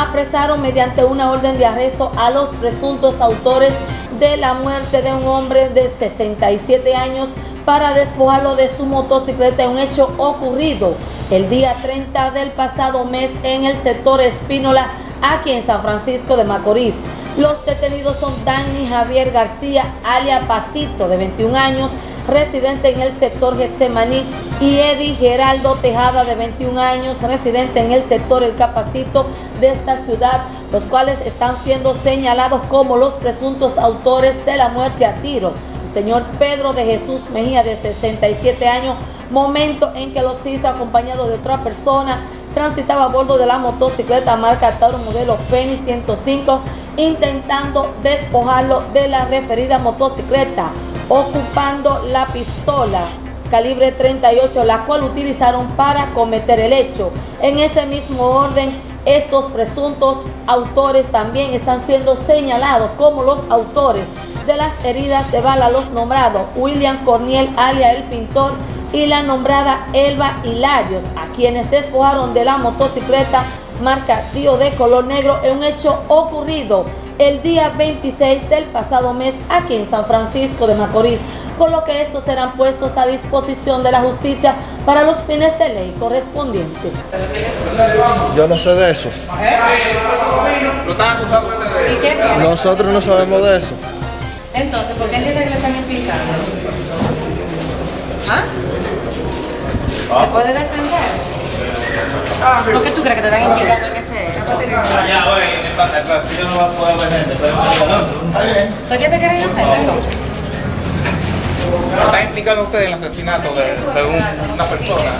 apresaron mediante una orden de arresto a los presuntos autores de la muerte de un hombre de 67 años para despojarlo de su motocicleta en un hecho ocurrido el día 30 del pasado mes en el sector Espínola, aquí en San Francisco de Macorís. Los detenidos son Dani Javier García, alia Pasito, de 21 años, residente en el sector Getsemaní, y Eddie Geraldo Tejada, de 21 años, residente en el sector El Capacito de esta ciudad, los cuales están siendo señalados como los presuntos autores de la muerte a tiro. Señor Pedro de Jesús Mejía, de 67 años, momento en que los hizo acompañado de otra persona, transitaba a bordo de la motocicleta marca Tauro modelo Fenix 105, intentando despojarlo de la referida motocicleta, ocupando la pistola calibre 38, la cual utilizaron para cometer el hecho. En ese mismo orden, estos presuntos autores también están siendo señalados como los autores de las heridas de bala, los nombrados William Corniel, alia el pintor, y la nombrada Elba Hilarios, a quienes despojaron de la motocicleta marca Tío de color negro en un hecho ocurrido el día 26 del pasado mes aquí en San Francisco de Macorís, por lo que estos serán puestos a disposición de la justicia para los fines de ley correspondientes. Yo no sé de eso. Nosotros no sabemos de eso. Entonces, ¿por qué entiende que le están implicando? ¿Ah? ¿Me puede defender? ¿Por qué tú crees que te están implicando en ese ya, oye, ¿qué pasa? Claro, si yo no voy a poder ver gente, pero ¿Por qué te quieren hacer entonces? ¿Están implicando ustedes en el asesinato de, de un- una persona?